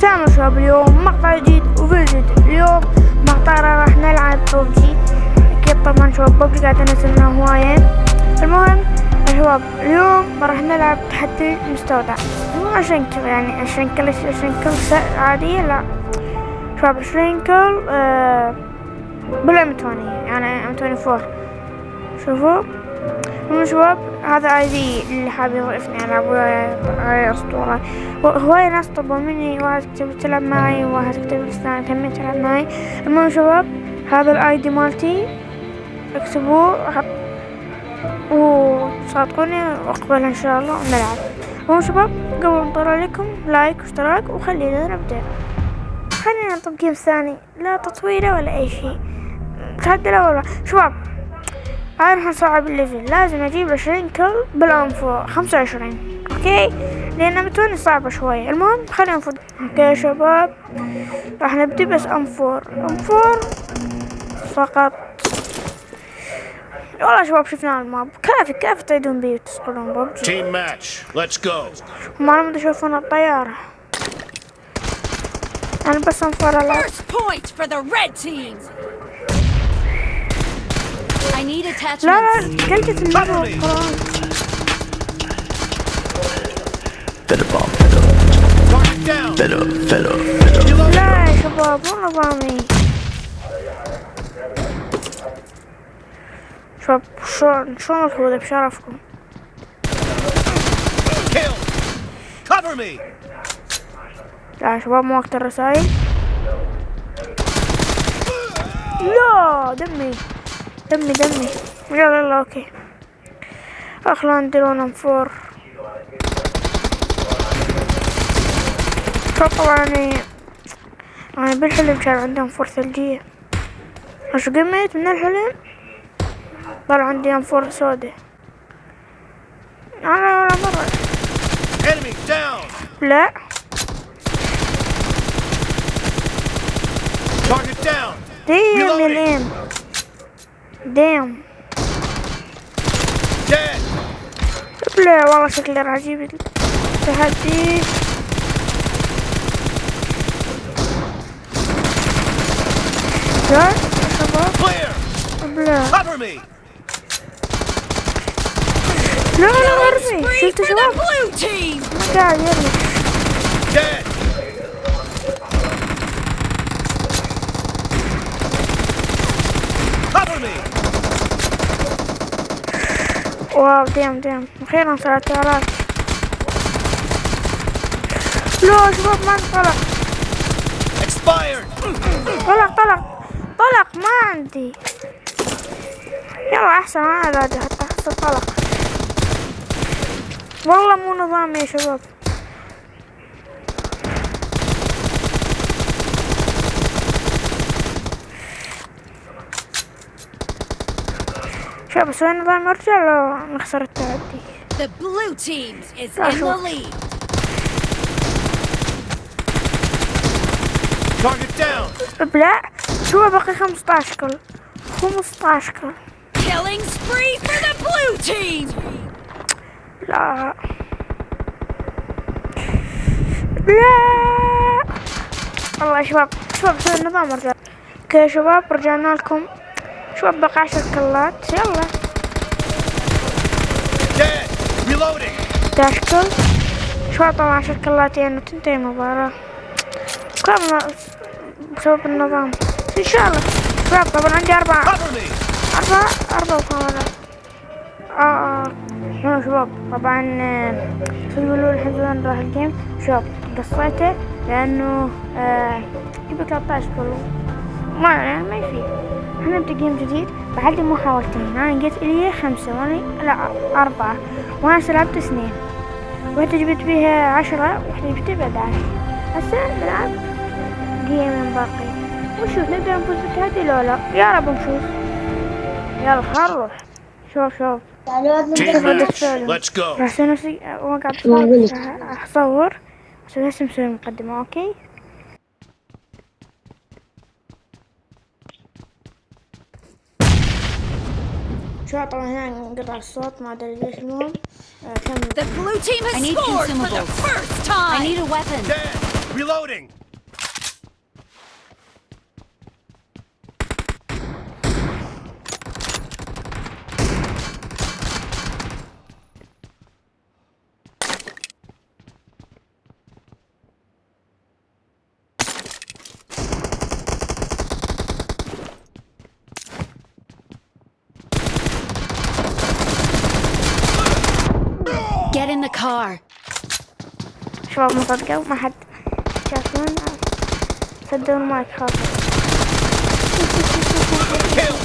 سلام شباب اليوم؟ مقطع جديد وفيديو جديد اليوم. مقطع راح نلعب ببجي. أكيد طبعا شباب ببجي قاعد انزل هواية. المهم شباب اليوم راح نلعب تحدي مستودع. مو كذا يعني عشان كل عشان كل عادية لا. شباب شرينكل آه بالأم يعني أم 24 شوفوا. هم شباب هذا اي دي اللي حاب يضيفني العب وياي أسطورة. هواي ناس طلبوا مني واحد كتب تلعب معي وواحد كتب الثاني تمين تلعب معي. المهم شباب هذا ال ID مالتي. اكتبوه وصادقوني واقبلها إن شاء الله ونلعب. المهم شباب قبل ما نطلع عليكم like واشتراك وخلينا نبدأ خلينا نطب game ثاني لا تطويله ولا أي شيء. تحدي لا ولا شباب أنا راح نصعب ال level. لازم أجيب عشرين kill بال M4 خمسة وعشرين. okay؟ لأن متوني صعبة شوية المهم خلينا نفوت. أوكي يا شباب. راح نبدي بس أنفور. أنفور فقط. والله شباب شفنا الماب. كافي كافي تعيدون بي وتسقلون ببجي Team match. Let's go. ما لم تشوفون الطيارة. أنا بس أنفور الأرض First point for the red team. I need لا attachments. لا قلت المرة والقرآن Better bomb, better, Target down. better, better, better. لا يا شباب مو نظامي شباب شلون شلون بشرفكم Kill. Cover me. لا يا شباب مو وقت الرسايل لا دمي دمي دمي. يلا يلا أوكي. اخلا نديرون أنفور. شوف طبعا أنا بالحلم كان عندي انفور ثلجية إيش قمت من الحلم؟ طلع عندي أنفور سوداء. أنا ولا مرة. لا. Target down. يا Reloading. ليم ديم Dead. لا والله شكلي راح أجيب التحدي لا يا شباب Clear. لا Cover me. لا لا ارمي Spree شفت for the شباب blue team. ما قاعد يرمي Dead. Cover me. wow ديم ديم أخيرا ثلاث الاف لا شباب ما Expired. طلع طلع طلق ما عندي. يلا أحسن أنا قاعد حتى أحسن طلق. والله مو نظامي يا شباب. شباب أسوي نظام ارجع لو نخسر التعدي. The blue team is in the lead. Target down. لا شو باقي 15 كل؟ 15 كل. Killing spree for the blue team. لا. لا. والله يا شباب شباب سوي النظام رجع okay يا شباب رجعنا لكم. شباب بقى عشر kill ات. يلا. 11 kill شباب طبعا عشر kill ات يعني تنتهي المباراة. كم بسبب النظام. إن شاء الله. شباب طبعا عندي أربعة. Cover me. أربعة. أربعة كاميرات آه شنو شباب طبعا شو يقولوا الحين وين راح ال game. شباب قصيته لأنه آه يبي 13 كيلو ما ما يفيد إحنا نبدأ جيم جديد. بعد محاولتين. أنا جيت إلي خمسة وأنا لا أربعة. وأنا لعبت اثنين. واحدة جبت بيها عشرة واحدة جبت بيها 11 هسه نلعب جيم باقي. ونشوف نقدر نفوز بالتحدي لو لا؟ يا رب نفوز. يلا خل نروح. شوف شوف. Let's go. راح أسوي نفسي راح أصور. أسوي نفسي مسوي مقدمة أوكي؟ شو طبعا هنا انقطع الصوت ما ادري ليش المهم آه، كمل The blue team has I need scored for the consumables. first time. I need a weapon. Dead. Reloading. Car. شباب ما صدقوا ما حد شافون صدقوا المايك خاطر Kill.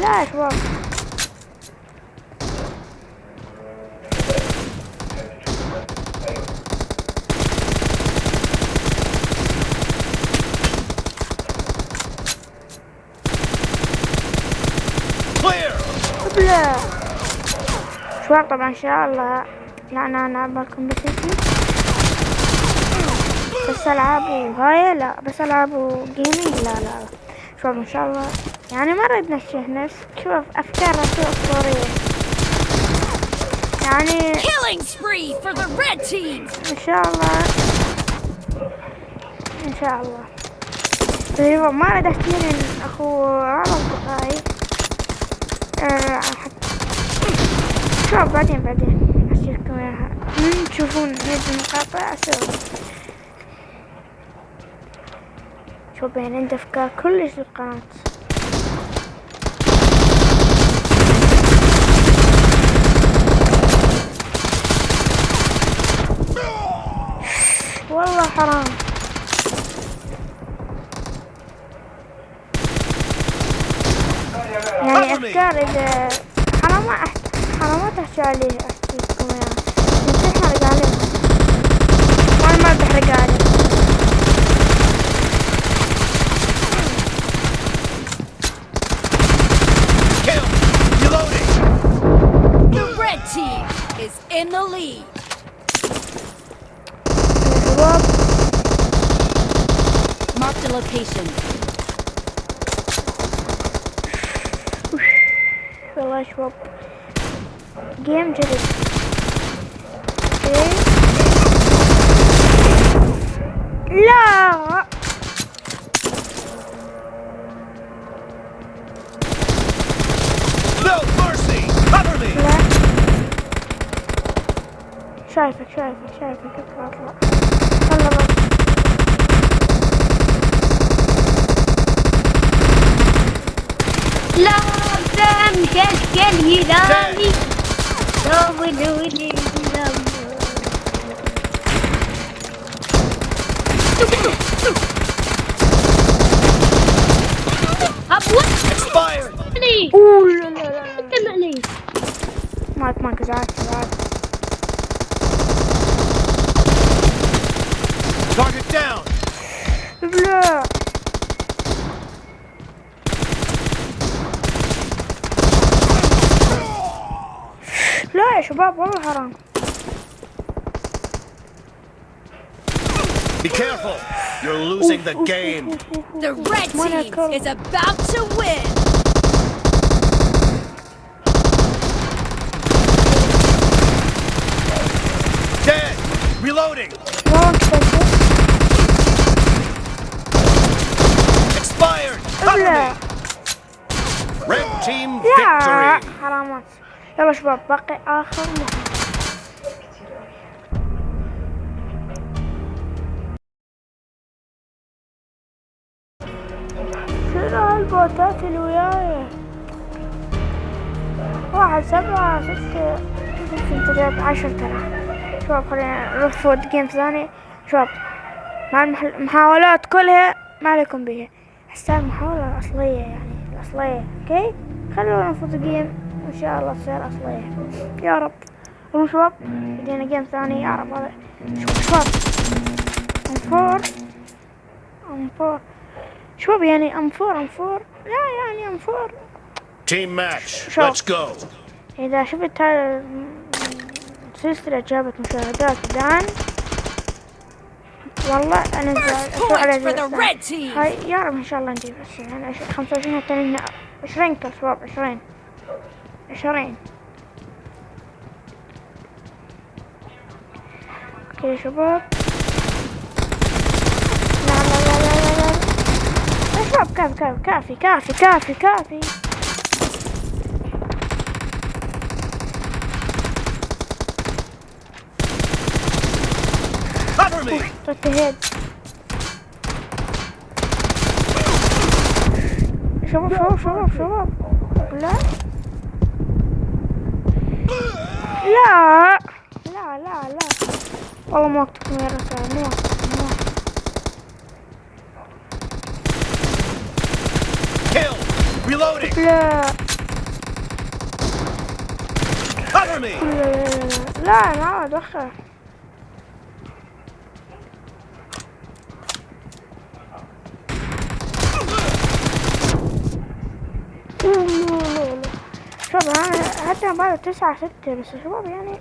لا يا شباب Clear. لا شباب طبعا ان شاء الله لا أنا العب الكومبتيتي بس العاب وهاي لا بس العاب جيمنج لا لا شباب ان شاء الله يعني مرة بنشيه نفس شوف افكار رسول اسطورية يعني. ان شاء الله ان شاء الله طيب ما اريد اشتري اخو على اصدقائي آه، حتى شوف بعدين بعدين. اشتريكم اياها من تشوفون هذه المقاطع أسوي شوف يعني عندي أفكار كلش للقناة. والله حرام. يعني أفكار اذا حرام ما أحت... حرام ما تحكي عليه احكيكم اياها انت تحرق عليه وأنا ما بحرق عليه Kill. Reloading. The red team is in the lead. يا شباب Mark the location. والله يا شباب جيم جديد أوكي لا No mercy. Cover me. لا شايفك شايفك شايفك اطلع اطلع يلا بس لازم كشكل هلالي دولولي أبوي Expired. اوه لا لا لا لا كم علي مايك مايك ازعاج ازعاج Target شباب والله حرام Be careful. You're losing the game. The red team is about to win. Dead. Reloading. والله انت Expired. Cover لا me. Red team لا victory. حرامات يلا شباب باقي اخر اللي وياي. واحد سبعة ستة ستة ثلاثة عشر ترى. شباب خلينا نروح فوت game ثاني شباب مع المحاولات كلها ما عليكم بيها. هسه المحاولة الأصلية يعني الأصلية. okay؟ خلونا نفوت game وإن شاء الله تصير أصلية. يا رب. المهم شباب. بدينا game ثاني يا رب. هذا شباب ام فور ام فور شباب يعني ام فور ام فور لا يعني ام فور Team match. Sure. Let's go. إذا شفت هذا السلسلة جابت مشاهدات الآن والله أنا شو على Points for the زعل. red team. هاي يا رب إن شاء الله نجيب بس يعني عش- خمسة وعشرين التانيين عشرين كل شباب عشرين عشرين okay شباب لا لا لا لا لا لا يا شباب كافي كافي كافي كافي كافي. Cover me! انتهيت شباب شباب شباب شباب لا لا لا لا لا والله ما وقتكم يا وقتكم مو وقتكم. Reloading! لا Cover me! لا لا دخل شباب أنا حتى بعد تسعة ستة بس شباب يعني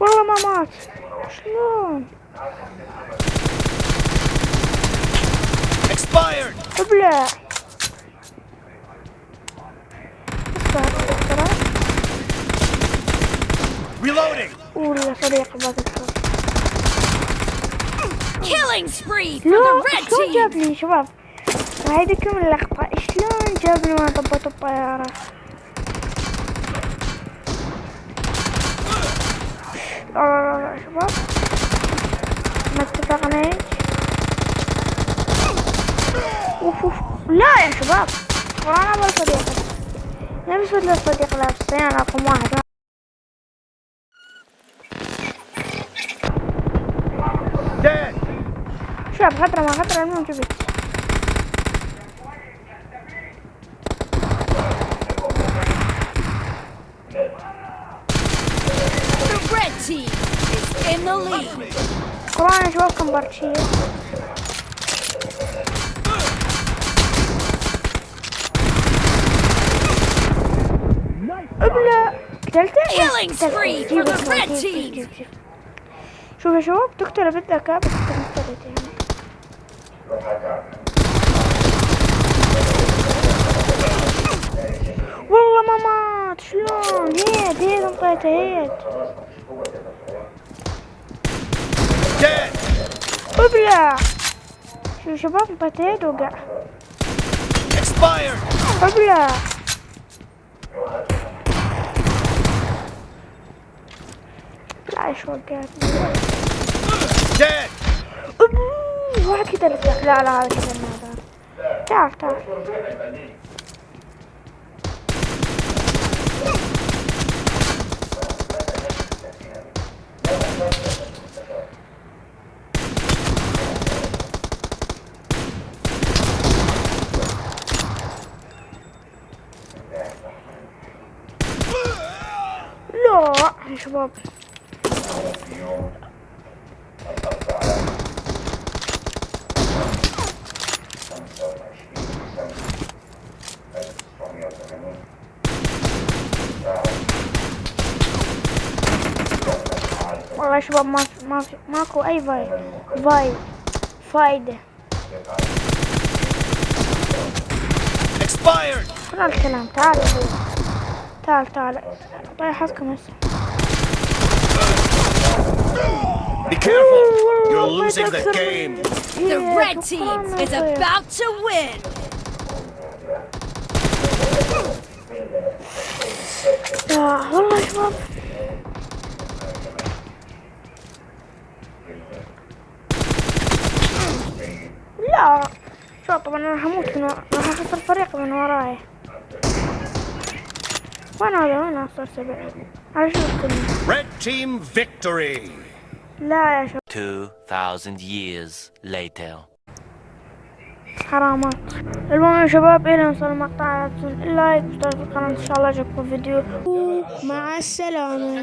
والله ما مات شلون Expired! Reloading! ولا Killing spree for the red شلون team. جابني شباب؟ هيديكم اللقطة شلون جابني وأنا طبيت الطيارة لا لا لا لا شباب. ما اتفقنا. لا يا شباب أنا أبغى صديق نفس بدل الصديق لابسين رقم واحد! شباب خطرة ما خطرة المهم lead. قرآن يا شباب Killing spree for the red جيب- team. جيب- جيب. شوف يا شباب تقتله بالذكاء بس انت مقتلت يعني والله ما مات شلون هيد هيد انطيته هيد Dead! ابلع شوف شباب انطيته هيد وقع Expired! ابلع لا إيش وقعتني Dead! أبوه، واحد كده لسه لا لا هذا كده هذا تعال تعال لا يا شباب والله يا شباب ما ما ماكو أي فاي فاي فايدة. Expired! شنو الكلام. تعال. تعال تعال. حظكم هسه. Be careful! You're losing the game! The red team is about to win. يا والله يا شباب لا شو طبعا أنا هموت من ورا راح اخسر فريق من وراي وين هذا وين صار سبع على شو الكلمة Red team victory! لا يا شباب. 2,000 years later. حرامات. المهم يا شباب إلى نوصل المقطع. لا تنسون اللايك واشتراك في القناة إن شاء الله عجبكم الفيديو مع السلامة.